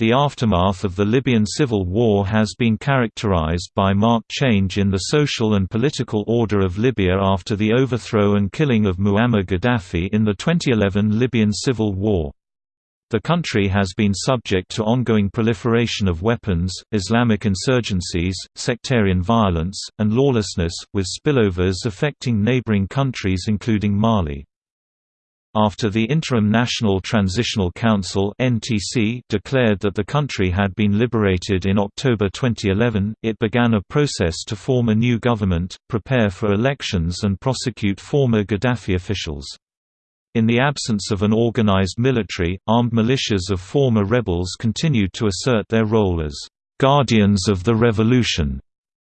The aftermath of the Libyan civil war has been characterized by marked change in the social and political order of Libya after the overthrow and killing of Muammar Gaddafi in the 2011 Libyan civil war. The country has been subject to ongoing proliferation of weapons, Islamic insurgencies, sectarian violence, and lawlessness, with spillovers affecting neighboring countries including Mali. After the Interim National Transitional Council declared that the country had been liberated in October 2011, it began a process to form a new government, prepare for elections and prosecute former Gaddafi officials. In the absence of an organized military, armed militias of former rebels continued to assert their role as guardians of the revolution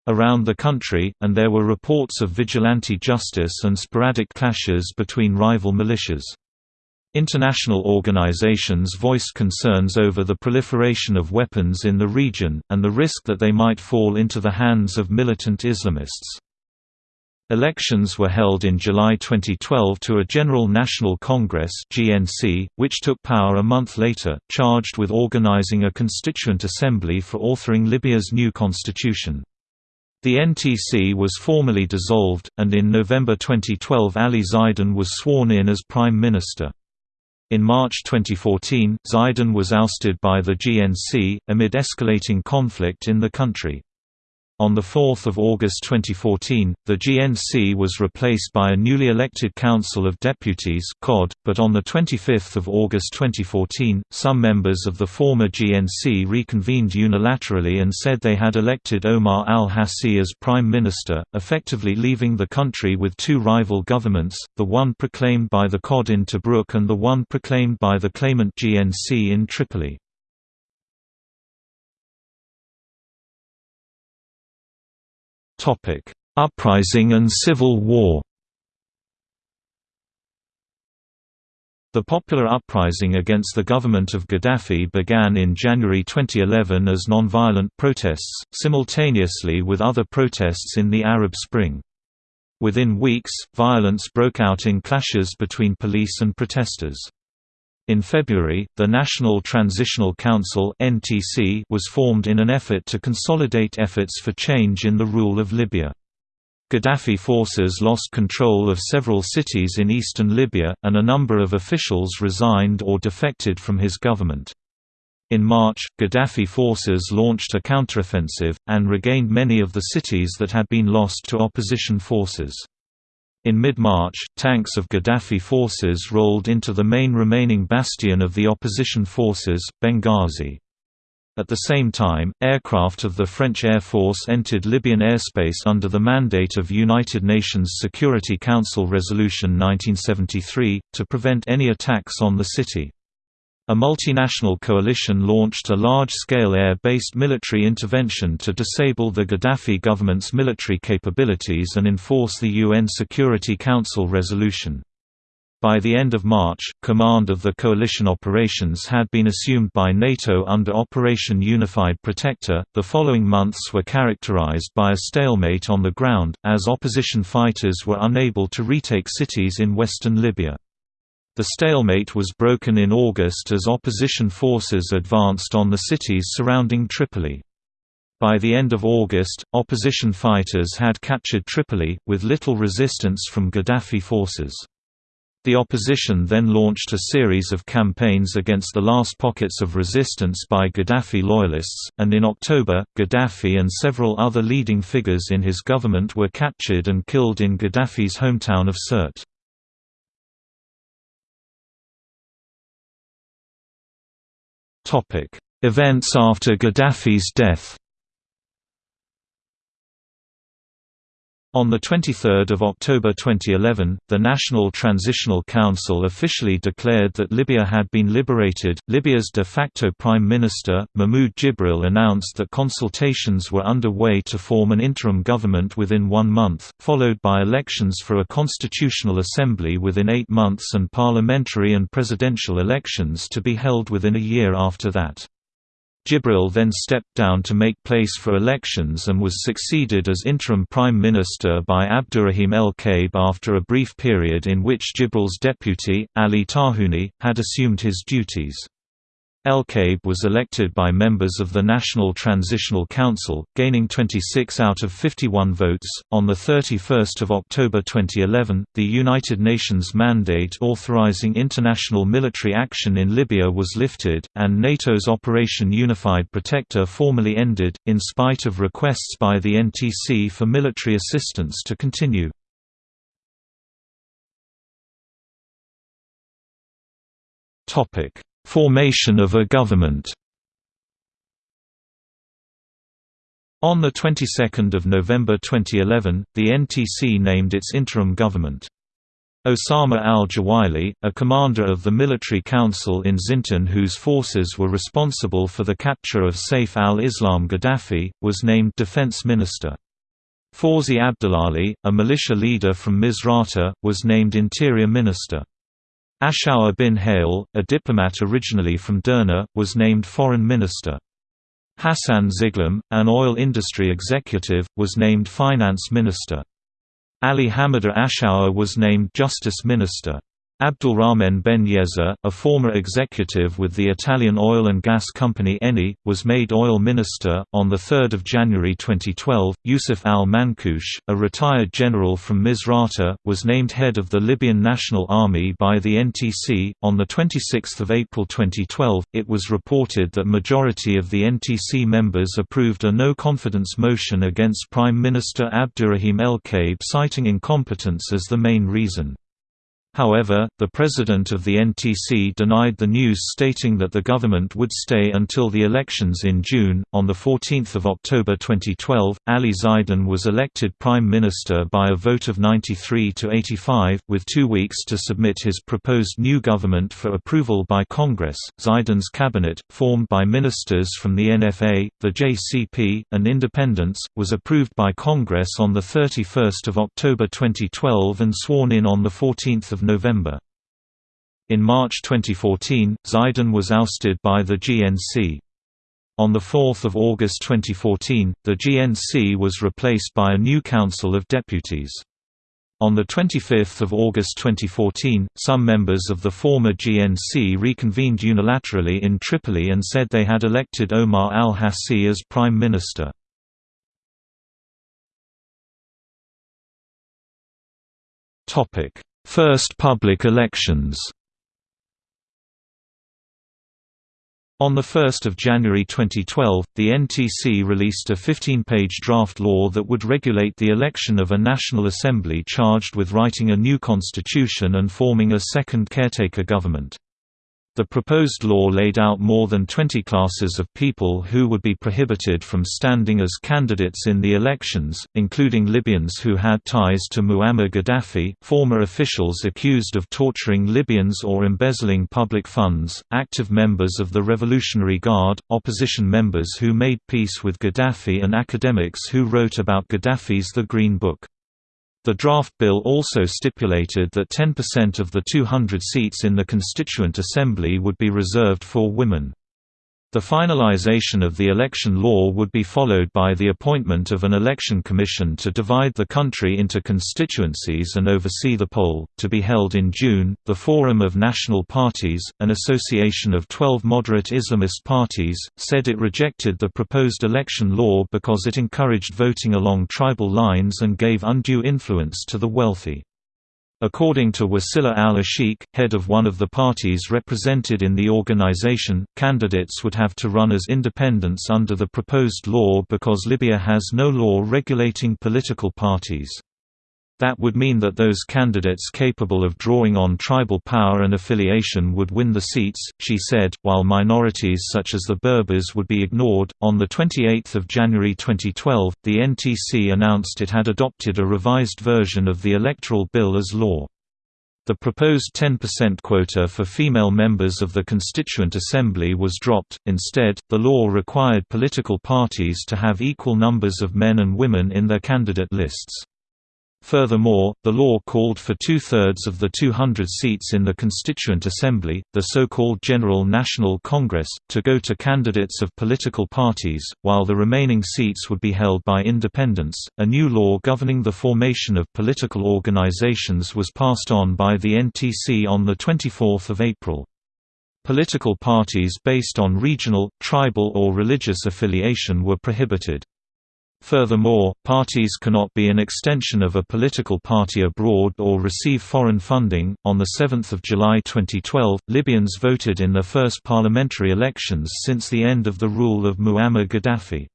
around the country, and there were reports of vigilante justice and sporadic clashes between rival militias. International organizations voiced concerns over the proliferation of weapons in the region, and the risk that they might fall into the hands of militant Islamists. Elections were held in July 2012 to a General National Congress (GNC), which took power a month later, charged with organizing a constituent assembly for authoring Libya's new constitution. The NTC was formally dissolved, and in November 2012 Ali Zaidan was sworn in as Prime Minister. In March 2014, Zaidan was ousted by the GNC, amid escalating conflict in the country. On 4 August 2014, the GNC was replaced by a newly elected Council of Deputies COD, but on 25 August 2014, some members of the former GNC reconvened unilaterally and said they had elected Omar al-Hassi as Prime Minister, effectively leaving the country with two rival governments, the one proclaimed by the COD in Tobruk and the one proclaimed by the claimant GNC in Tripoli. Topic: Uprising and Civil War. The popular uprising against the government of Gaddafi began in January 2011 as nonviolent protests, simultaneously with other protests in the Arab Spring. Within weeks, violence broke out in clashes between police and protesters. In February, the National Transitional Council was formed in an effort to consolidate efforts for change in the rule of Libya. Gaddafi forces lost control of several cities in eastern Libya, and a number of officials resigned or defected from his government. In March, Gaddafi forces launched a counteroffensive, and regained many of the cities that had been lost to opposition forces. In mid-March, tanks of Gaddafi forces rolled into the main remaining bastion of the opposition forces, Benghazi. At the same time, aircraft of the French Air Force entered Libyan airspace under the mandate of United Nations Security Council Resolution 1973, to prevent any attacks on the city. A multinational coalition launched a large-scale air-based military intervention to disable the Gaddafi government's military capabilities and enforce the UN Security Council resolution. By the end of March, command of the coalition operations had been assumed by NATO under Operation Unified Protector. The following months were characterized by a stalemate on the ground, as opposition fighters were unable to retake cities in western Libya. The stalemate was broken in August as opposition forces advanced on the cities surrounding Tripoli. By the end of August, opposition fighters had captured Tripoli, with little resistance from Gaddafi forces. The opposition then launched a series of campaigns against the last pockets of resistance by Gaddafi loyalists, and in October, Gaddafi and several other leading figures in his government were captured and killed in Gaddafi's hometown of Sirte. Events after Gaddafi's death On 23 October 2011, the National Transitional Council officially declared that Libya had been liberated. Libya's de facto prime minister, Mahmoud Jibril, announced that consultations were underway to form an interim government within one month, followed by elections for a constitutional assembly within eight months and parliamentary and presidential elections to be held within a year after that. Jibril then stepped down to make place for elections and was succeeded as interim prime minister by Abdurrahim el-Kaib after a brief period in which Jibril's deputy, Ali Tarhouni, had assumed his duties. El-Kaib was elected by members of the National Transitional Council, gaining 26 out of 51 votes. On the 31st of October 2011, the United Nations mandate authorizing international military action in Libya was lifted, and NATO's Operation Unified Protector formally ended, in spite of requests by the NTC for military assistance to continue. Topic Formation of a government On the 22nd of November 2011, the NTC named its interim government. Osama al-Jawili, a commander of the military council in Zintan whose forces were responsible for the capture of Saif al-Islam Gaddafi, was named defense minister. Fawzi Abdullahi, a militia leader from Misrata, was named interior minister. Ashour bin Hale, a diplomat originally from Derna, was named foreign minister. Hassan Ziglam, an oil industry executive, was named finance minister. Ali Hamida Ashour was named justice minister. Abdulrahman Ben Yezza, a former executive with the Italian oil and gas company Eni, was made oil minister. On 3 January 2012, Yusuf al Mankush, a retired general from Misrata, was named head of the Libyan National Army by the NTC. On 26 April 2012, it was reported that majority of the NTC members approved a no confidence motion against Prime Minister Abdurrahim El-Kaib citing incompetence as the main reason. However, the president of the NTC denied the news stating that the government would stay until the elections in June. On the 14th of October 2012, Ali Zaidan was elected prime minister by a vote of 93 to 85, with 2 weeks to submit his proposed new government for approval by Congress. Zaidan's cabinet, formed by ministers from the NFA, the JCP, and independents, was approved by Congress on the 31st of October 2012 and sworn in on the 14th of November. In March 2014, Zaidan was ousted by the GNC. On 4 August 2014, the GNC was replaced by a new Council of Deputies. On 25 August 2014, some members of the former GNC reconvened unilaterally in Tripoli and said they had elected Omar al-Hassi as Prime Minister. First public elections On 1 January 2012, the NTC released a 15-page draft law that would regulate the election of a National Assembly charged with writing a new constitution and forming a second caretaker government. The proposed law laid out more than 20 classes of people who would be prohibited from standing as candidates in the elections, including Libyans who had ties to Muammar Gaddafi, former officials accused of torturing Libyans or embezzling public funds, active members of the Revolutionary Guard, opposition members who made peace with Gaddafi and academics who wrote about Gaddafi's The Green Book. The draft bill also stipulated that 10% of the 200 seats in the Constituent Assembly would be reserved for women. The finalization of the election law would be followed by the appointment of an election commission to divide the country into constituencies and oversee the poll, to be held in June. The Forum of National Parties, an association of 12 moderate Islamist parties, said it rejected the proposed election law because it encouraged voting along tribal lines and gave undue influence to the wealthy. According to Wasila al-Ashik, head of one of the parties represented in the organization, candidates would have to run as independents under the proposed law because Libya has no law regulating political parties. That would mean that those candidates capable of drawing on tribal power and affiliation would win the seats, she said, while minorities such as the Berbers would be ignored. On 28 January 2012, the NTC announced it had adopted a revised version of the electoral bill as law. The proposed 10% quota for female members of the Constituent Assembly was dropped, instead, the law required political parties to have equal numbers of men and women in their candidate lists. Furthermore, the law called for two-thirds of the 200 seats in the Constituent Assembly, the so-called General National Congress, to go to candidates of political parties, while the remaining seats would be held by independents. A new law governing the formation of political organizations was passed on by the NTC on 24 April. Political parties based on regional, tribal or religious affiliation were prohibited. Furthermore, parties cannot be an extension of a political party abroad or receive foreign funding. On the 7th of July 2012, Libyans voted in their first parliamentary elections since the end of the rule of Muammar Gaddafi.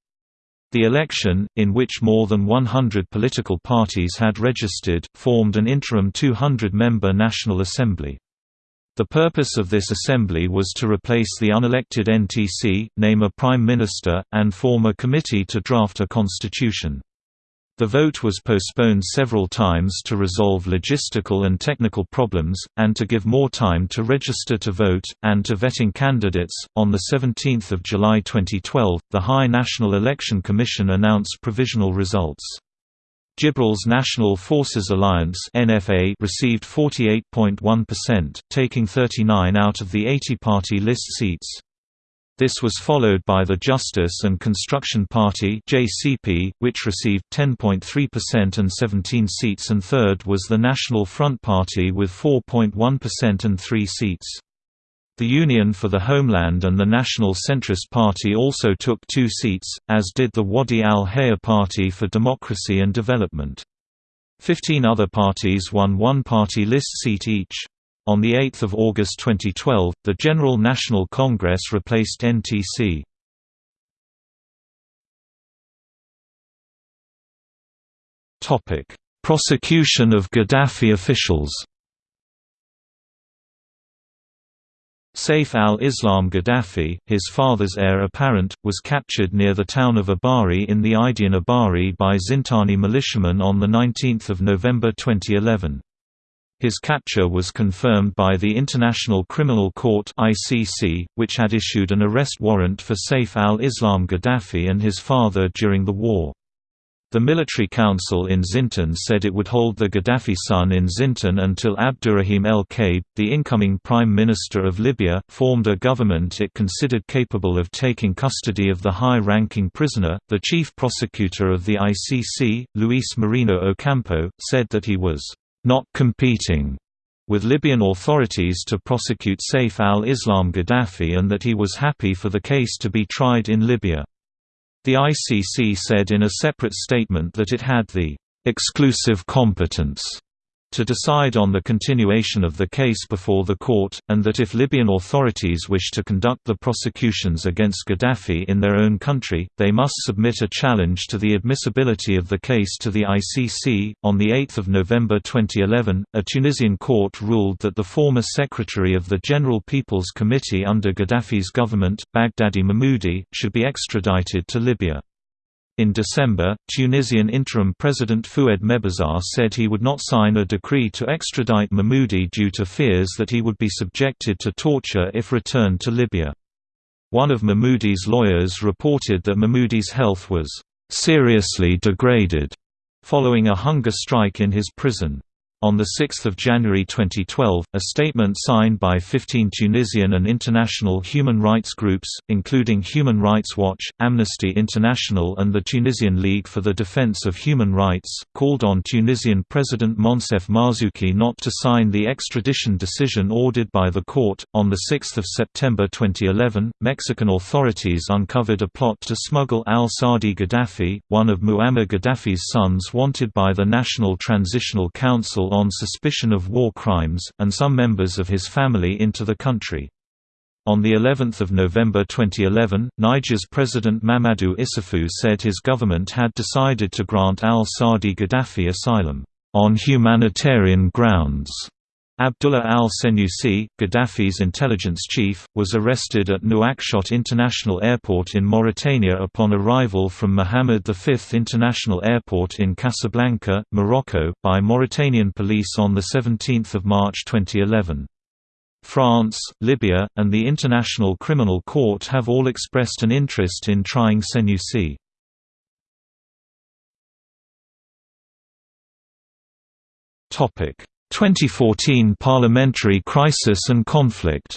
The election, in which more than 100 political parties had registered, formed an interim 200-member National Assembly. The purpose of this assembly was to replace the unelected NTC, name a prime minister, and form a committee to draft a constitution. The vote was postponed several times to resolve logistical and technical problems, and to give more time to register to vote, and to vetting candidates. On 17 July 2012, the High National Election Commission announced provisional results. Jibril's National Forces Alliance (NFA) received 48.1%, taking 39 out of the 80-party list seats. This was followed by the Justice and Construction Party (JCP), which received 10.3% and 17 seats, and third was the National Front Party with 4.1% and 3 seats. The Union for the Homeland and the National Centrist Party also took two seats, as did the Wadi al-Haya Party for Democracy and Development. Fifteen other parties won one party list seat each. On 8 August 2012, the General National Congress replaced NTC. Prosecution of Gaddafi officials Saif al-Islam Gaddafi, his father's heir apparent, was captured near the town of Ubari in the Idian Abari by Zintani militiamen on 19 November 2011. His capture was confirmed by the International Criminal Court (ICC), which had issued an arrest warrant for Saif al-Islam Gaddafi and his father during the war. The military council in Zintan said it would hold the Gaddafi son in Zintan until Abdurrahim el-Kaib, the incoming prime minister of Libya, formed a government it considered capable of taking custody of the high-ranking prisoner. The chief prosecutor of the ICC, Luis Moreno Ocampo, said that he was not competing with Libyan authorities to prosecute Saif al-Islam Gaddafi and that he was happy for the case to be tried in Libya. The ICC said in a separate statement that it had the exclusive competence to decide on the continuation of the case before the court, and that if Libyan authorities wish to conduct the prosecutions against Gaddafi in their own country, they must submit a challenge to the admissibility of the case to the ICC. On 8 November 2011, a Tunisian court ruled that the former secretary of the General People's Committee under Gaddafi's government, Baghdadi Mahmoudi, should be extradited to Libya. In December, Tunisian interim president Fouad Mebazaa said he would not sign a decree to extradite Mahmoudi due to fears that he would be subjected to torture if returned to Libya. One of Mahmoudi's lawyers reported that Mahmoudi's health was seriously degraded following a hunger strike in his prison. On 6 January 2012, a statement signed by 15 Tunisian and international human rights groups, including Human Rights Watch, Amnesty International and the Tunisian League for the Defense of Human Rights, called on Tunisian President Moncef Marzouki not to sign the extradition decision ordered by the court. On 6 September 2011, Mexican authorities uncovered a plot to smuggle al-Sadi Gaddafi, one of Muammar Gaddafi's sons wanted by the National Transitional Council on suspicion of war crimes, and some members of his family into the country. On the 11th of November 2011, Niger's President Mamadou Issoufou said his government had decided to grant al-Sadi Gaddafi asylum on humanitarian grounds. Abdullah al-Senussi, Gaddafi's intelligence chief, was arrested at Nouakchott International Airport in Mauritania upon arrival from Mohammed V International Airport in Casablanca, Morocco, by Mauritanian police on 17 March 2011. France, Libya, and the International Criminal Court have all expressed an interest in trying Senussi. Topic 2014 Parliamentary crisis and conflict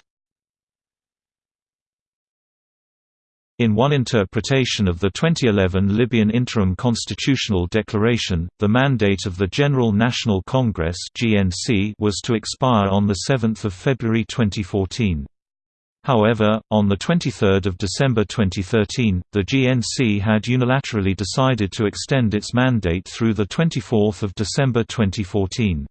In one interpretation of the 2011 Libyan Interim Constitutional Declaration, the mandate of the General National Congress (GNC) was to expire on 7 February 2014. However, on 23 December 2013, the GNC had unilaterally decided to extend its mandate through 24 December 2014.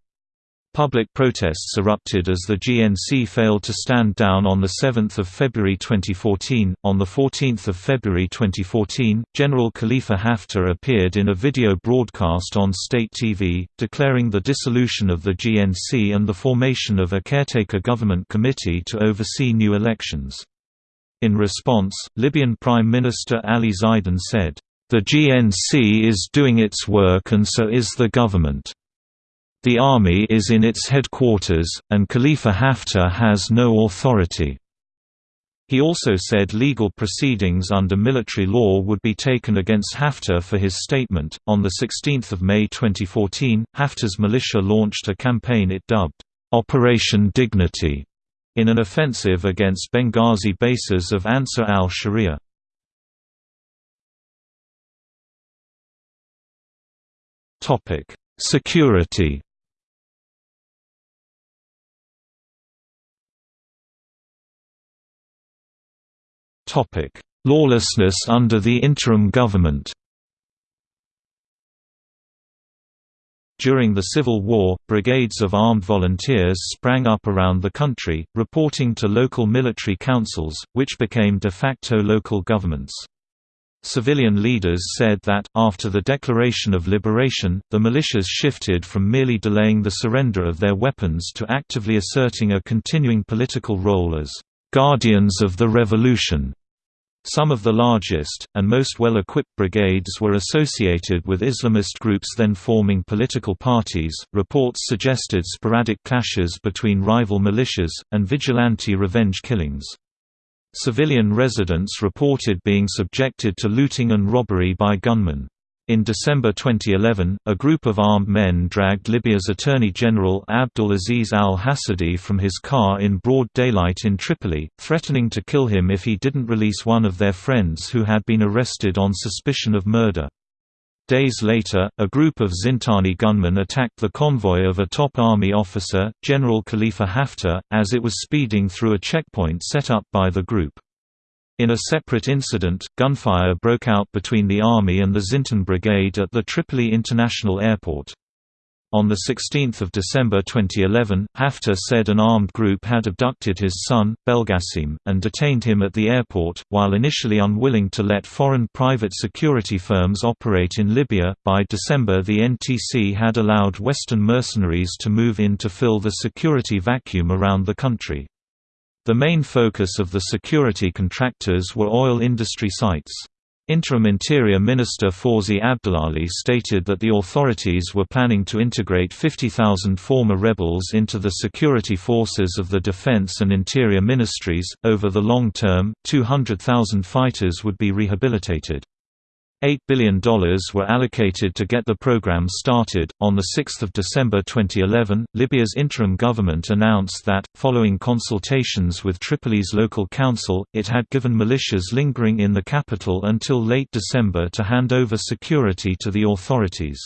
Public protests erupted as the GNC failed to stand down on 7 February 2014. On 14 February 2014, General Khalifa Haftar appeared in a video broadcast on state TV, declaring the dissolution of the GNC and the formation of a caretaker government committee to oversee new elections. In response, Libyan Prime Minister Ali Zaidan said, The GNC is doing its work and so is the government. The army is in its headquarters, and Khalifa Haftar has no authority. He also said legal proceedings under military law would be taken against Haftar for his statement. On 16 May 2014, Haftar's militia launched a campaign it dubbed, Operation Dignity, in an offensive against Benghazi bases of Ansar al-Sharia. Security Lawlessness under the interim government During the Civil War, brigades of armed volunteers sprang up around the country, reporting to local military councils, which became de facto local governments. Civilian leaders said that, after the Declaration of Liberation, the militias shifted from merely delaying the surrender of their weapons to actively asserting a continuing political role as guardians of the revolution. Some of the largest, and most well-equipped brigades were associated with Islamist groups then forming political parties. Reports suggested sporadic clashes between rival militias, and vigilante revenge killings. Civilian residents reported being subjected to looting and robbery by gunmen. In December 2011, a group of armed men dragged Libya's Attorney General Abdul Aziz al-Hassadi from his car in broad daylight in Tripoli, threatening to kill him if he didn't release one of their friends who had been arrested on suspicion of murder. Days later, a group of Zintani gunmen attacked the convoy of a top army officer, General Khalifa Haftar, as it was speeding through a checkpoint set up by the group. In a separate incident, gunfire broke out between the Army and the Zintan Brigade at the Tripoli International Airport. On 16 December 2011, Haftar said an armed group had abducted his son, Belgasim, and detained him at the airport. While initially unwilling to let foreign private security firms operate in Libya, by December the NTC had allowed Western mercenaries to move in to fill the security vacuum around the country. The main focus of the security contractors were oil industry sites. Interim Interior Minister Fawzi Abdullahi stated that the authorities were planning to integrate 50,000 former rebels into the security forces of the Defense and Interior Ministries. Over the long term, 200,000 fighters would be rehabilitated. $8 billion were allocated to get the program started. On 6 December 2011, Libya's interim government announced that, following consultations with Tripoli's local council, it had given militias lingering in the capital until late December to hand over security to the authorities.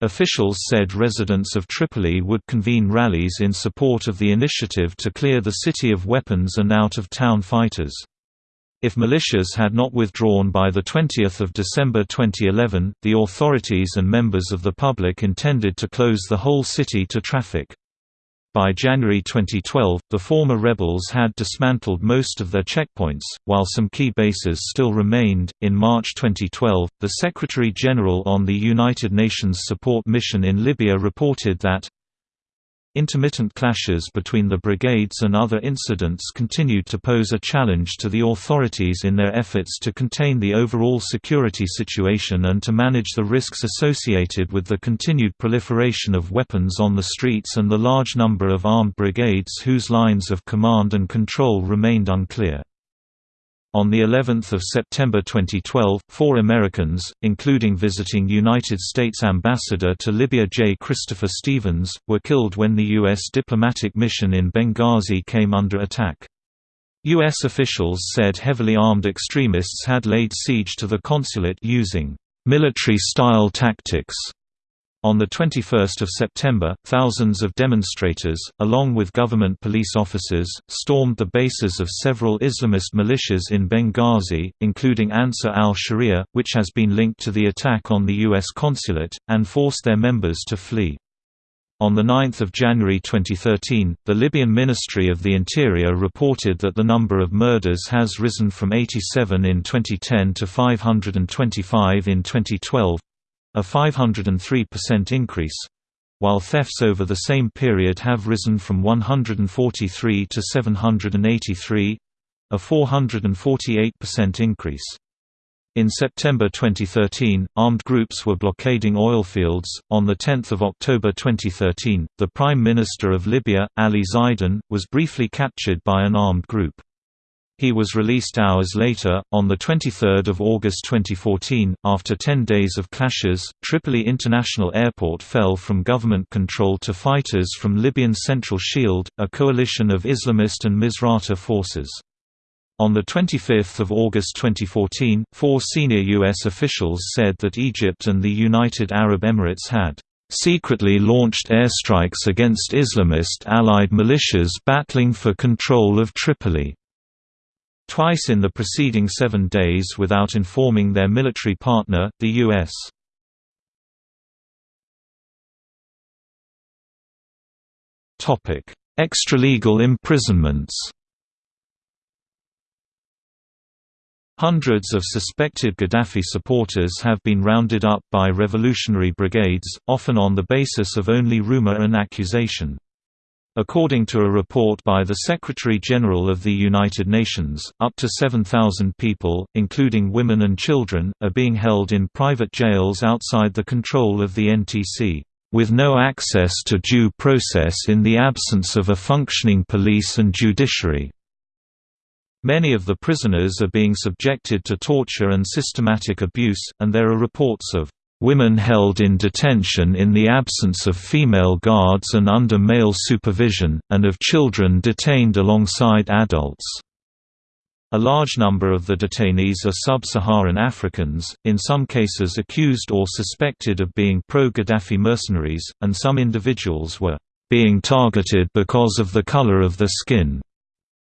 Officials said residents of Tripoli would convene rallies in support of the initiative to clear the city of weapons and out-of-town fighters. If militias had not withdrawn by 20 December 2011, the authorities and members of the public intended to close the whole city to traffic. By January 2012, the former rebels had dismantled most of their checkpoints, while some key bases still remained. In March 2012, the Secretary General on the United Nations Support Mission in Libya reported that Intermittent clashes between the brigades and other incidents continued to pose a challenge to the authorities in their efforts to contain the overall security situation and to manage the risks associated with the continued proliferation of weapons on the streets and the large number of armed brigades whose lines of command and control remained unclear. On the 11th of September 2012, four Americans, including visiting United States Ambassador to Libya J. Christopher Stevens, were killed when the U.S. diplomatic mission in Benghazi came under attack. U.S. officials said heavily armed extremists had laid siege to the consulate using military-style tactics On 21 September, thousands of demonstrators, along with government police officers, stormed the bases of several Islamist militias in Benghazi, including Ansar al-Sharia, which has been linked to the attack on the U.S. consulate, and forced their members to flee. On 9 January 2013, the Libyan Ministry of the Interior reported that the number of murders has risen from 87 in 2010 to 525 in 2012, a 503% increase, while thefts over the same period have risen from 143 to 783 a 448% increase. In September 2013, armed groups were blockading oil fields. On the 10th of October 2013, the Prime Minister of Libya, Ali Zaidan, was briefly captured by an armed group. He was released hours later, on 23 August 2014. After 10 days of clashes, Tripoli International Airport fell from government control to fighters from Libyan Central Shield, a coalition of Islamist and Misrata forces. On 25 August 2014, four senior U.S. officials said that Egypt and the United Arab Emirates had secretly launched airstrikes against Islamist allied militias battling for control of Tripoli twice in the preceding seven days without informing their military partner, the U.S. Extralegal imprisonments Hundreds of suspected Gaddafi supporters have been rounded up by revolutionary brigades, often on the basis of only rumor and accusation. According to a report by the Secretary-General of the United Nations, up to 7,000 people, including women and children, are being held in private jails outside the control of the NTC, with no access to due process in the absence of a functioning police and judiciary. Many of the prisoners are being subjected to torture and systematic abuse, and there are reports of Women held in detention in the absence of female guards and under male supervision, and of children detained alongside adults. A large number of the detainees are sub-Saharan Africans, in some cases accused or suspected of being pro-Gaddafi mercenaries, and some individuals were being targeted because of the color of their skin.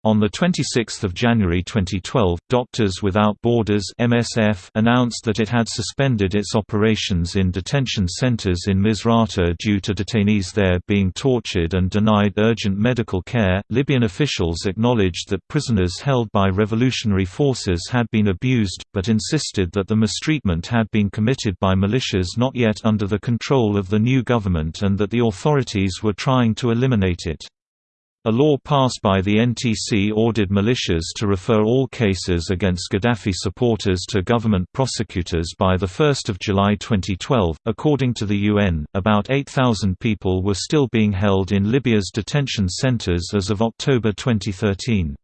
On 26 January 2012, Doctors Without Borders MSF announced that it had suspended its operations in detention centers in Misrata due to detainees there being tortured and denied urgent medical care. Libyan officials acknowledged that prisoners held by revolutionary forces had been abused, but insisted that the mistreatment had been committed by militias not yet under the control of the new government and that the authorities were trying to eliminate it. A law passed by the NTC ordered militias to refer all cases against Gaddafi supporters to government prosecutors by 1 July 2012. According to the UN, about 8,000 people were still being held in Libya's detention centers as of October 2013.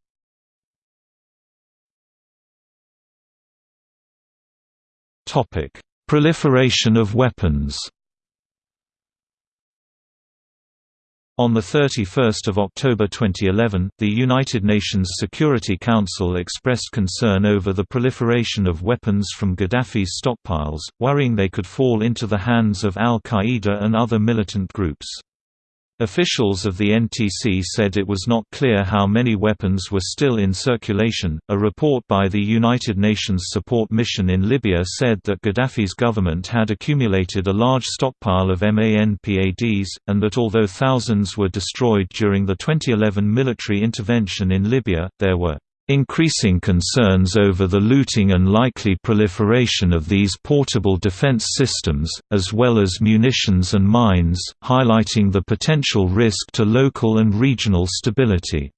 Proliferation of weapons On 31 October 2011, the United Nations Security Council expressed concern over the proliferation of weapons from Gaddafi's stockpiles, worrying they could fall into the hands of al-Qaeda and other militant groups. Officials of the NTC said it was not clear how many weapons were still in circulation. A report by the United Nations Support Mission in Libya said that Gaddafi's government had accumulated a large stockpile of MANPADs, and that although thousands were destroyed during the 2011 military intervention in Libya, there were Increasing concerns over the looting and likely proliferation of these portable defense systems, as well as munitions and mines, highlighting the potential risk to local and regional stability.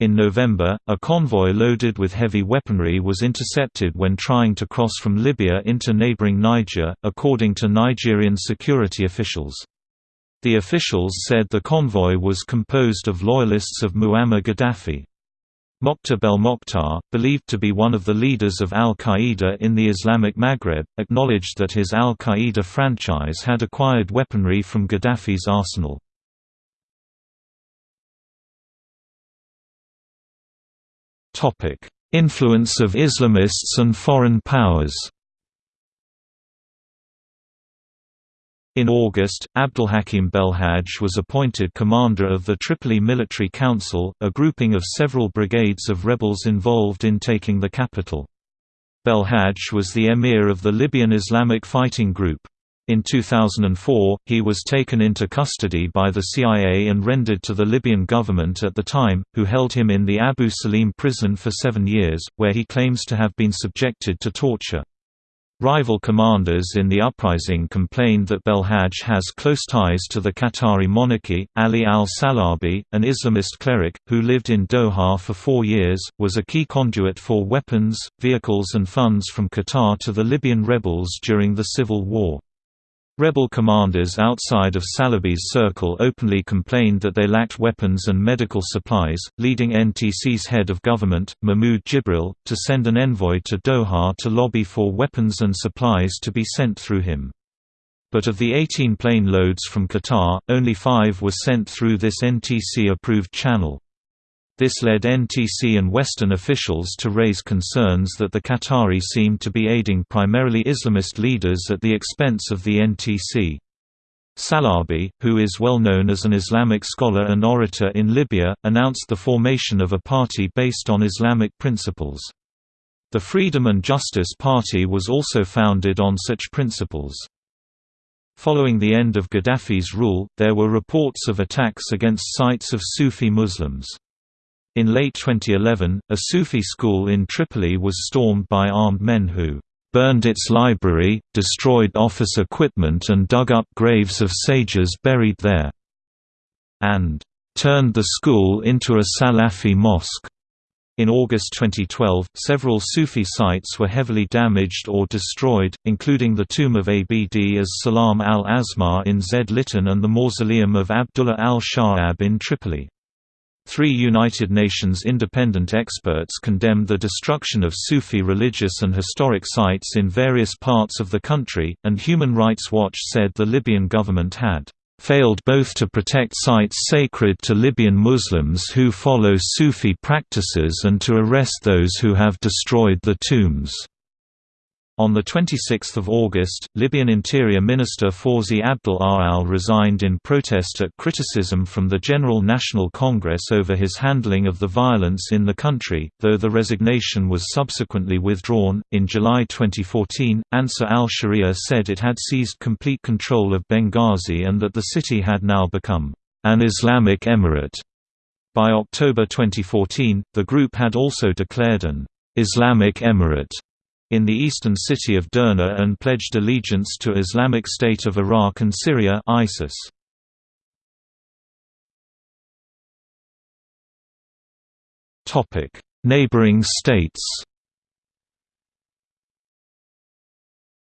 In November, a convoy loaded with heavy weaponry was intercepted when trying to cross from Libya into neighboring Niger, according to Nigerien security officials. The officials said the convoy was composed of loyalists of Muammar Gaddafi. Mokhtar Belmokhtar, believed to be one of the leaders of al-Qaeda in the Islamic Maghreb, acknowledged that his al-Qaeda franchise had acquired weaponry from Gaddafi's arsenal. Influence of Islamists and foreign powers In August, Abdelhakim Belhaj was appointed commander of the Tripoli Military Council, a grouping of several brigades of rebels involved in taking the capital. Belhaj was the emir of the Libyan Islamic Fighting Group. In 2004, he was taken into custody by the CIA and rendered to the Libyan government at the time, who held him in the Abu Salim prison for seven years, where he claims to have been subjected to torture. Rival commanders in the uprising complained that Belhaj has close ties to the Qatari monarchy. Ali al-Salabi, an Islamist cleric, who lived in Doha for four years, was a key conduit for weapons, vehicles and funds from Qatar to the Libyan rebels during the civil war. Rebel commanders outside of Salabi's circle openly complained that they lacked weapons and medical supplies, leading NTC's head of government, Mahmoud Jibril, to send an envoy to Doha to lobby for weapons and supplies to be sent through him. But of the 18 plane loads from Qatar, only five were sent through this NTC-approved channel. This led NTC and Western officials to raise concerns that the Qatari seemed to be aiding primarily Islamist leaders at the expense of the NTC. Salabi, who is well known as an Islamic scholar and orator in Libya, announced the formation of a party based on Islamic principles. The Freedom and Justice Party was also founded on such principles. Following the end of Gaddafi's rule, there were reports of attacks against sites of Sufi Muslims. In late 2011, a Sufi school in Tripoli was stormed by armed men who burned its library, destroyed office equipment and dug up graves of sages buried there, and turned the school into a Salafi mosque. In August 2012, several Sufi sites were heavily damaged or destroyed, including the tomb of Abd as Salam al-Asmar in Zliten and the mausoleum of Abdullah al-Sha'ab in Tripoli. Three United Nations independent experts condemned the destruction of Sufi religious and historic sites in various parts of the country, and Human Rights Watch said the Libyan government had failed both to protect sites sacred to Libyan Muslims who follow Sufi practices and to arrest those who have destroyed the tombs. On 26 August, Libyan Interior Minister Fawzi Abdel Aal resigned in protest at criticism from the General National Congress over his handling of the violence in the country, though the resignation was subsequently withdrawn. In July 2014, Ansar al Sharia said it had seized complete control of Benghazi and that the city had now become an Islamic emirate. By October 2014, the group had also declared an Islamic emirate in the eastern city of Derna and pledged allegiance to Islamic State of Iraq and Syria ISIS. Neighboring states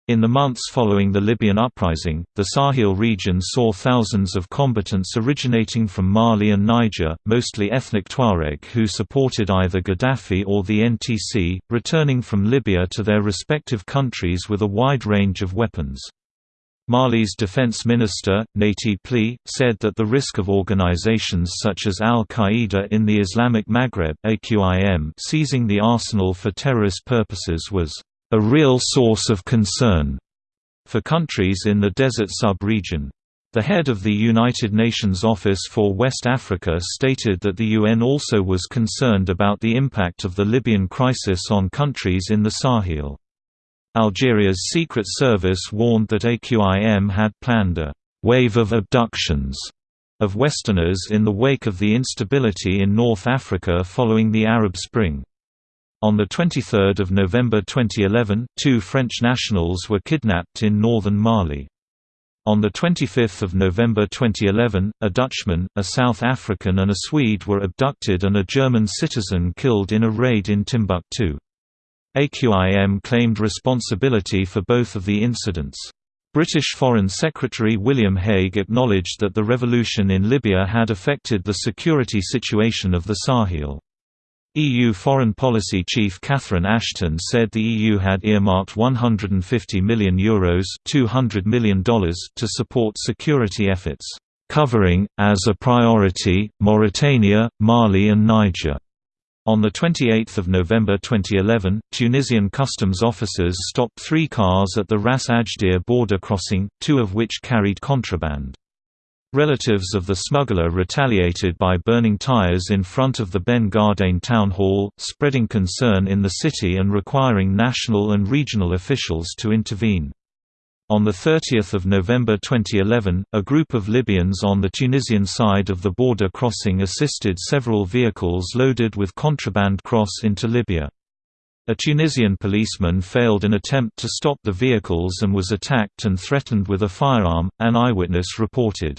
In the months following the Libyan uprising, the Sahel region saw thousands of combatants originating from Mali and Niger, mostly ethnic Tuareg who supported either Gaddafi or the NTC, returning from Libya to their respective countries with a wide range of weapons. Mali's defense minister, Nati Pli, said that the risk of organizations such as al-Qaeda in the Islamic Maghreb seizing the arsenal for terrorist purposes was a real source of concern for countries in the desert sub-region. The head of the United Nations Office for West Africa stated that the UN also was concerned about the impact of the Libyan crisis on countries in the Sahel. Algeria's Secret Service warned that AQIM had planned a «wave of abductions» of Westerners in the wake of the instability in North Africa following the Arab Spring. On 23 November 2011, two French nationals were kidnapped in northern Mali. On 25 November 2011, a Dutchman, a South African and a Swede were abducted and a German citizen killed in a raid in Timbuktu. AQIM claimed responsibility for both of the incidents. British Foreign Secretary William Hague acknowledged that the revolution in Libya had affected the security situation of the Sahel. EU Foreign Policy Chief Catherine Ashton said the EU had earmarked €150 million, Euros $200 million to support security efforts, covering, as a priority, Mauritania, Mali and Niger. On 28 November 2011, Tunisian customs officers stopped three cars at the Ras Ajdir border crossing, two of which carried contraband. Relatives of the smuggler retaliated by burning tires in front of the Ben Gardane town hall, spreading concern in the city and requiring national and regional officials to intervene. On 30 November 2011, a group of Libyans on the Tunisian side of the border crossing assisted several vehicles loaded with contraband cross into Libya. A Tunisian policeman failed an attempt to stop the vehicles and was attacked and threatened with a firearm, an eyewitness reported.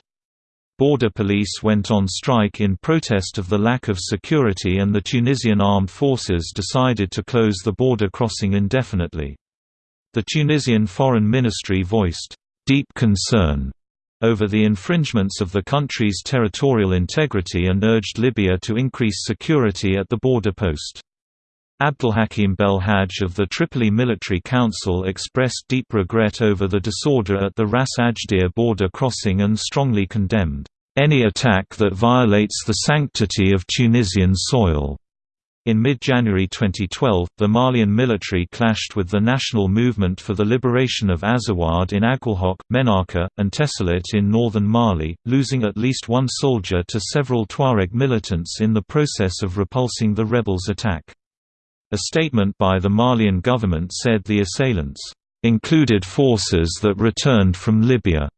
Border police went on strike in protest of the lack of security and the Tunisian armed forces decided to close the border crossing indefinitely. The Tunisian Foreign Ministry voiced deep concern over the infringements of the country's territorial integrity and urged Libya to increase security at the border post. Abdelhakim Belhaj of the Tripoli Military Council expressed deep regret over the disorder at the Ras Ajdir border crossing and strongly condemned, "...any attack that violates the sanctity of Tunisian soil." In mid-January 2012, the Malian military clashed with the National Movement for the Liberation of Azawad in Aguelhok, Menaka, and Tessalit in northern Mali, losing at least one soldier to several Tuareg militants in the process of repulsing the rebels' attack. A statement by the Malian government said the assailants included forces that returned from Libya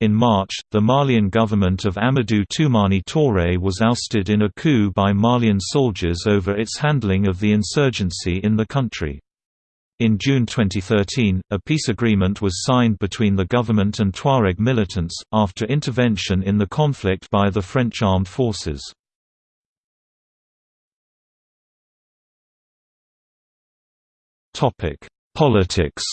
in March, the Malian government of Amadou Toumani Touré was ousted in a coup by Malian soldiers over its handling of the insurgency in the country. In June 2013, a peace agreement was signed between the government and Tuareg militants, after intervention in the conflict by the French armed forces. Politics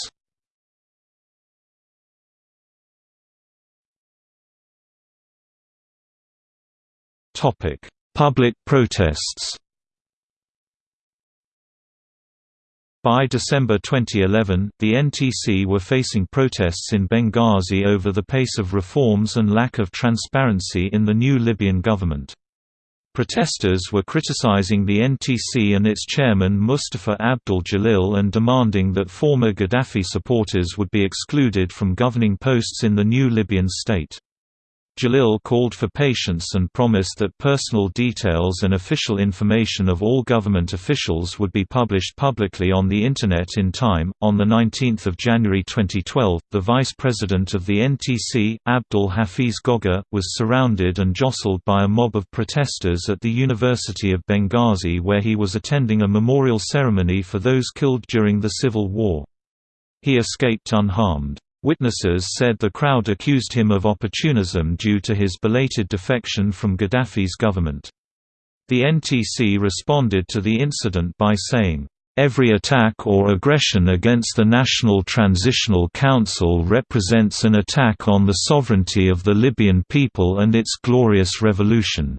Topic: Public protests. By December 2011, the NTC were facing protests in Benghazi over the pace of reforms and lack of transparency in the new Libyan government. Protesters were criticizing the NTC and its chairman Mustafa Abdul Jalil and demanding that former Gaddafi supporters would be excluded from governing posts in the new Libyan state. Jalil called for patience and promised that personal details and official information of all government officials would be published publicly on the Internet in time. On 19 January 2012, the vice president of the NTC, Abdul Hafiz Goga, was surrounded and jostled by a mob of protesters at the University of Benghazi where he was attending a memorial ceremony for those killed during the civil war. He escaped unharmed. Witnesses said the crowd accused him of opportunism due to his belated defection from Gaddafi's government. The NTC responded to the incident by saying, Every attack or aggression against the National Transitional Council represents an attack on the sovereignty of the Libyan people and its glorious revolution.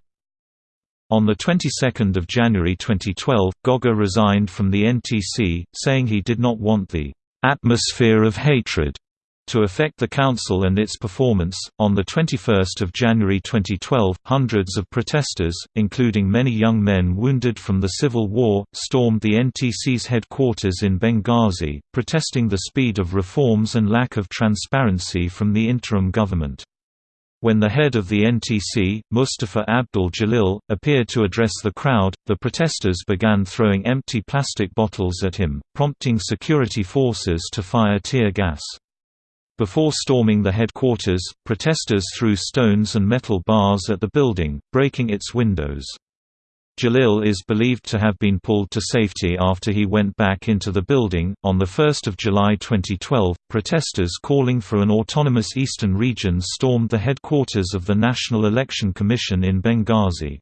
On the 22nd of January 2012, Goga resigned from the NTC, saying he did not want the atmosphere of hatred to affect the council and its performance, on 21 January 2012, hundreds of protesters, including many young men wounded from the civil war, stormed the NTC's headquarters in Benghazi, protesting the speed of reforms and lack of transparency from the interim government. When the head of the NTC, Mustafa Abdul Jalil, appeared to address the crowd, the protesters began throwing empty plastic bottles at him, prompting security forces to fire tear gas. Before storming the headquarters, protesters threw stones and metal bars at the building, breaking its windows. Jalil is believed to have been pulled to safety after he went back into the building. On 1 July 2012, protesters calling for an autonomous eastern region stormed the headquarters of the National Election Commission in Benghazi.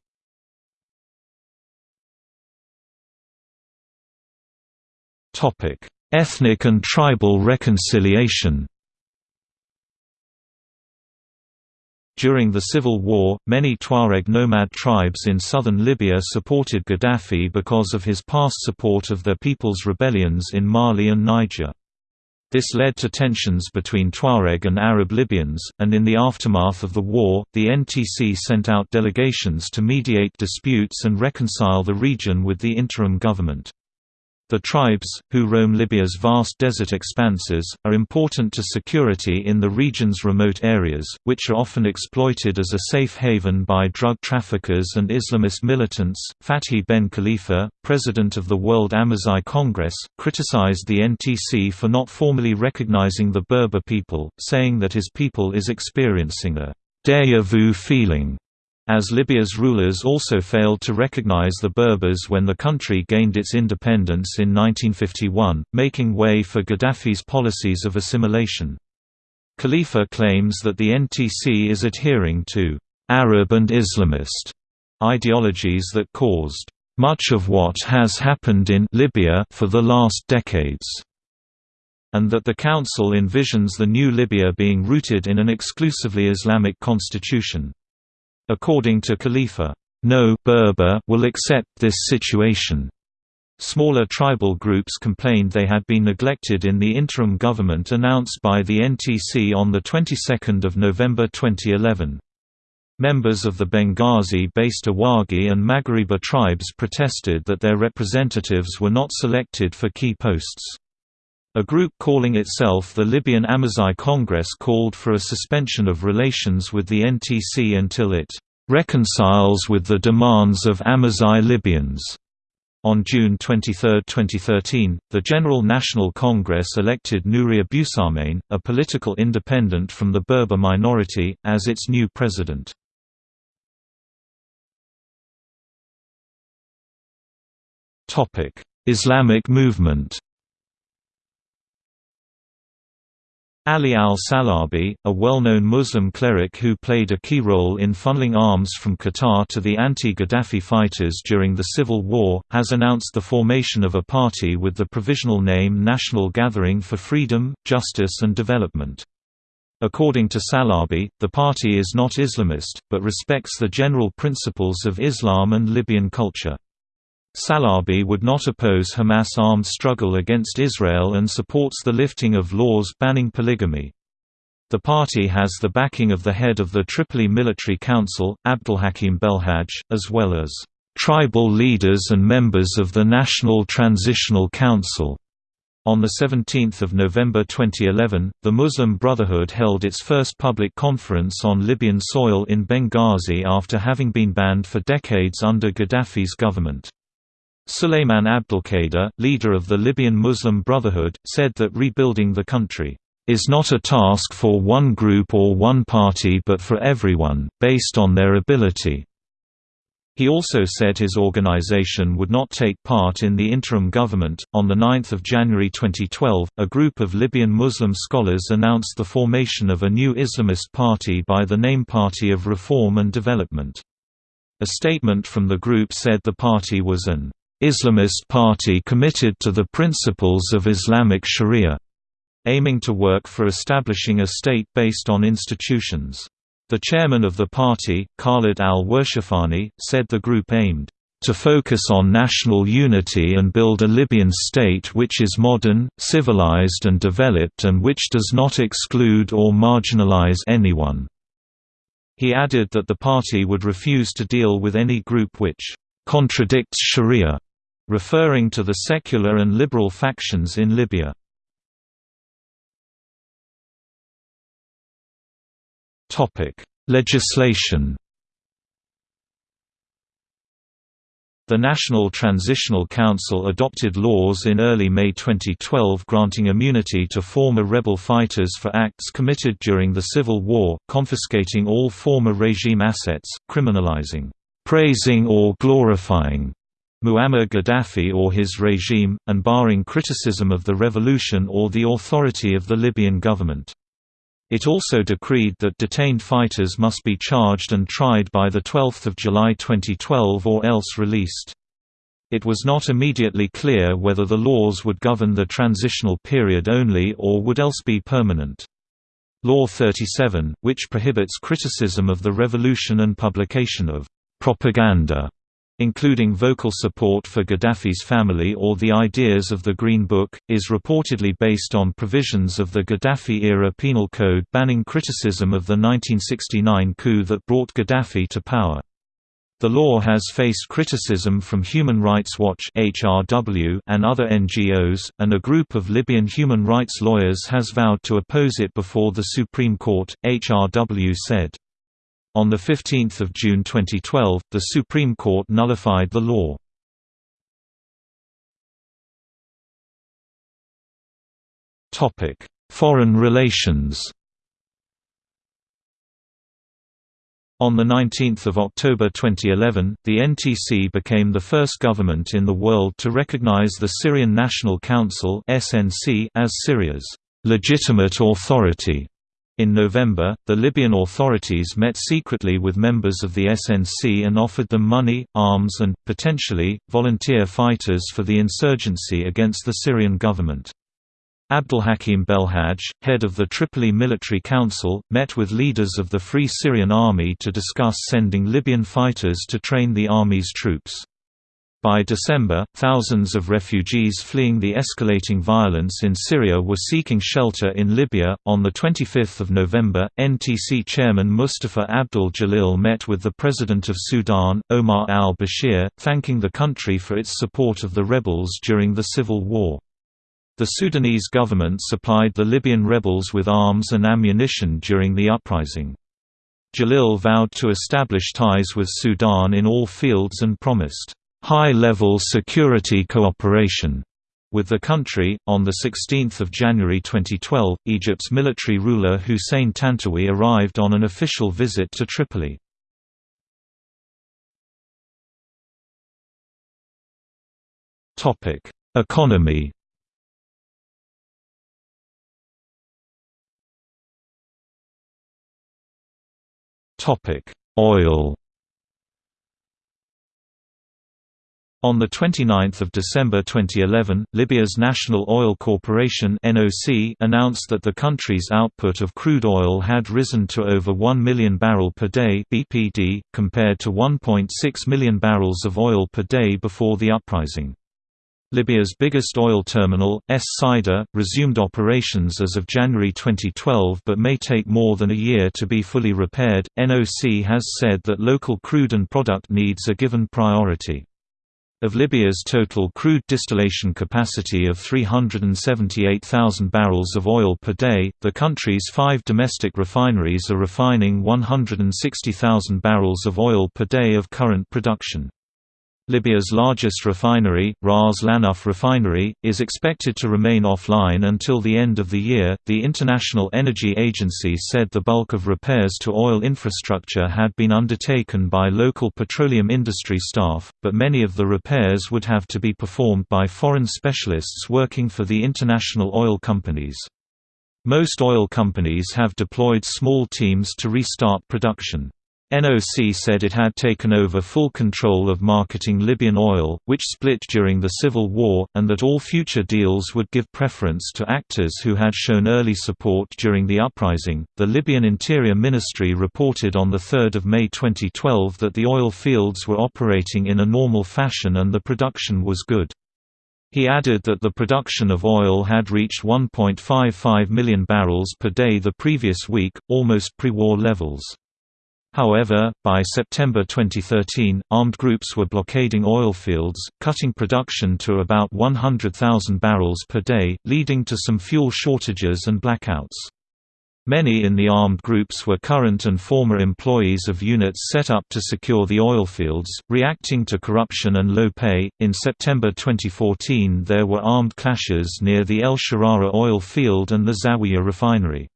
Ethnic and tribal reconciliation During the civil war, many Tuareg nomad tribes in southern Libya supported Gaddafi because of his past support of their people's rebellions in Mali and Niger. This led to tensions between Tuareg and Arab Libyans, and in the aftermath of the war, the NTC sent out delegations to mediate disputes and reconcile the region with the interim government. The tribes, who roam Libya's vast desert expanses, are important to security in the region's remote areas, which are often exploited as a safe haven by drug traffickers and Islamist militants. Fathi Ben Khalifa, president of the World Amazigh Congress, criticized the NTC for not formally recognizing the Berber people, saying that his people is experiencing a deja vu feeling as Libya's rulers also failed to recognize the Berbers when the country gained its independence in 1951, making way for Gaddafi's policies of assimilation. Khalifa claims that the NTC is adhering to Arab and Islamist ideologies that caused much of what has happened in Libya for the last decades, and that the Council envisions the new Libya being rooted in an exclusively Islamic constitution. According to Khalifa, no Berber will accept this situation. Smaller tribal groups complained they had been neglected in the interim government announced by the NTC on the 22nd of November 2011. Members of the Benghazi-based Awagi and Maghariba tribes protested that their representatives were not selected for key posts. A group calling itself the Libyan Amazigh Congress called for a suspension of relations with the NTC until it reconciles with the demands of Amazigh Libyans. On June 23, 2013, the General National Congress elected Nouri Abusahmain, a political independent from the Berber minority, as its new president. Islamic movement Ali al-Salabi, a well-known Muslim cleric who played a key role in funneling arms from Qatar to the anti-Gaddafi fighters during the civil war, has announced the formation of a party with the provisional name National Gathering for Freedom, Justice and Development. According to Salabi, the party is not Islamist, but respects the general principles of Islam and Libyan culture. Salabi would not oppose Hamas' armed struggle against Israel and supports the lifting of laws banning polygamy. The party has the backing of the head of the Tripoli Military Council, Abdulhakim Belhaj, as well as tribal leaders and members of the National Transitional Council. On 17 November 2011, the Muslim Brotherhood held its first public conference on Libyan soil in Benghazi after having been banned for decades under Gaddafi's government. Suleiman Abdelkader, leader of the Libyan Muslim Brotherhood, said that rebuilding the country is not a task for one group or one party but for everyone, based on their ability. He also said his organization would not take part in the interim government. On 9 January 2012, a group of Libyan Muslim scholars announced the formation of a new Islamist party by the name Party of Reform and Development. A statement from the group said the party was an Islamist party committed to the principles of Islamic Sharia, aiming to work for establishing a state based on institutions. The chairman of the party, Khalid al-Warshafani, said the group aimed to focus on national unity and build a Libyan state which is modern, civilized and developed and which does not exclude or marginalize anyone." He added that the party would refuse to deal with any group which contradicts sharia, referring to the secular and liberal factions in Libya. Legislation The National Transitional Council adopted laws in early May 2012 granting immunity to former rebel fighters for acts committed during the Civil War, confiscating all former regime assets, criminalizing praising or glorifying Muammar Gaddafi or his regime, and barring criticism of the revolution or the authority of the Libyan government. It also decreed that detained fighters must be charged and tried by 12 July 2012 or else released. It was not immediately clear whether the laws would govern the transitional period only or would else be permanent. Law 37, which prohibits criticism of the revolution and publication of propaganda including vocal support for Gaddafi's family or the ideas of the Green Book, is reportedly based on provisions of the Gaddafi-era penal code banning criticism of the 1969 coup that brought Gaddafi to power. The law has faced criticism from Human Rights Watch (HRW) and other NGOs, and a group of Libyan human rights lawyers has vowed to oppose it before the Supreme Court, HRW said. On 15 June 2012, the Supreme Court nullified the law. Foreign relations On 19 October 2011, the NTC became the first government in the world to recognize the Syrian National Council as Syria's legitimate authority in November, the Libyan authorities met secretly with members of the SNC and offered them money, arms and, potentially, volunteer fighters for the insurgency against the Syrian government. Abdelhakim Belhaj, head of the Tripoli Military Council, met with leaders of the Free Syrian Army to discuss sending Libyan fighters to train the army's troops. By December, thousands of refugees fleeing the escalating violence in Syria were seeking shelter in Libya. On the 25th of November, NTC chairman Mustafa Abdul Jalil met with the president of Sudan, Omar al-Bashir, thanking the country for its support of the rebels during the civil war. The Sudanese government supplied the Libyan rebels with arms and ammunition during the uprising. Jalil vowed to establish ties with Sudan in all fields and promised high-level security cooperation with the country. On the 16th of January 2012, Egypt's military ruler Hussein Tantawi arrived on an official visit to Tripoli. Topic: Economy. Topic: Oil. On 29 December 2011, Libya's National Oil Corporation announced that the country's output of crude oil had risen to over 1 million barrel per day (BPD), compared to 1.6 million barrels of oil per day before the uprising. Libya's biggest oil terminal, Es Sider, resumed operations as of January 2012 but may take more than a year to be fully repaired. NOC has said that local crude and product needs are given priority. Of Libya's total crude distillation capacity of 378,000 barrels of oil per day, the country's five domestic refineries are refining 160,000 barrels of oil per day of current production. Libya's largest refinery, Ras Lanuf refinery, is expected to remain offline until the end of the year. The International Energy Agency said the bulk of repairs to oil infrastructure had been undertaken by local petroleum industry staff, but many of the repairs would have to be performed by foreign specialists working for the international oil companies. Most oil companies have deployed small teams to restart production. NOC said it had taken over full control of marketing Libyan oil, which split during the civil war, and that all future deals would give preference to actors who had shown early support during the uprising. The Libyan Interior Ministry reported on 3 May 2012 that the oil fields were operating in a normal fashion and the production was good. He added that the production of oil had reached 1.55 million barrels per day the previous week, almost pre-war levels. However, by September 2013, armed groups were blockading oil fields, cutting production to about 100,000 barrels per day, leading to some fuel shortages and blackouts. Many in the armed groups were current and former employees of units set up to secure the oil fields, reacting to corruption and low pay. In September 2014, there were armed clashes near the El Sharara oil field and the Zawiya refinery.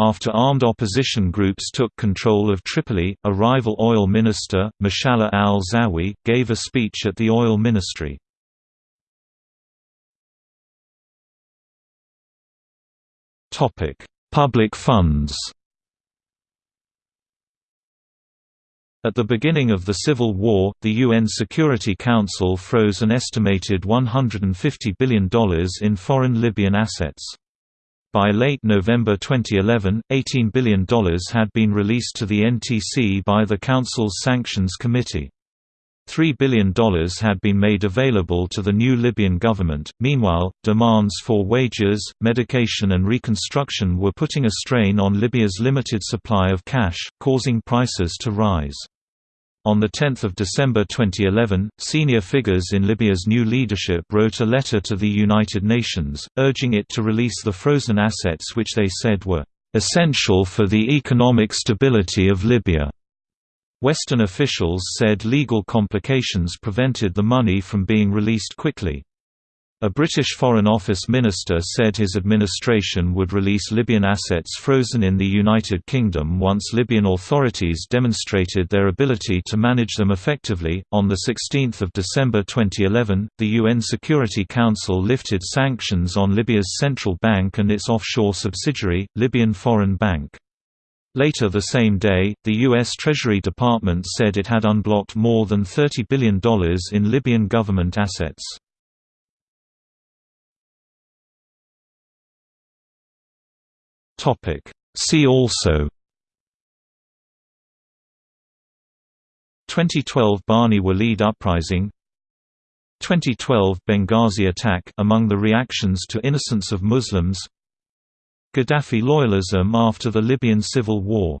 After armed opposition groups took control of Tripoli, a rival oil minister, Mashallah al-Zawi, gave a speech at the oil ministry. Public funds At the beginning of the Civil War, the UN Security Council froze an estimated $150 billion in foreign Libyan assets. By late November 2011, $18 billion had been released to the NTC by the Council's Sanctions Committee. $3 billion had been made available to the new Libyan government. Meanwhile, demands for wages, medication, and reconstruction were putting a strain on Libya's limited supply of cash, causing prices to rise. On 10 December 2011, senior figures in Libya's new leadership wrote a letter to the United Nations, urging it to release the frozen assets which they said were essential for the economic stability of Libya. Western officials said legal complications prevented the money from being released quickly. A British Foreign Office minister said his administration would release Libyan assets frozen in the United Kingdom once Libyan authorities demonstrated their ability to manage them effectively. On the 16th of December 2011, the UN Security Council lifted sanctions on Libya's central bank and its offshore subsidiary, Libyan Foreign Bank. Later the same day, the U.S. Treasury Department said it had unblocked more than $30 billion in Libyan government assets. Topic. See also. 2012 Bani Walid uprising. 2012 Benghazi attack among the reactions to innocence of Muslims. Gaddafi loyalism after the Libyan civil war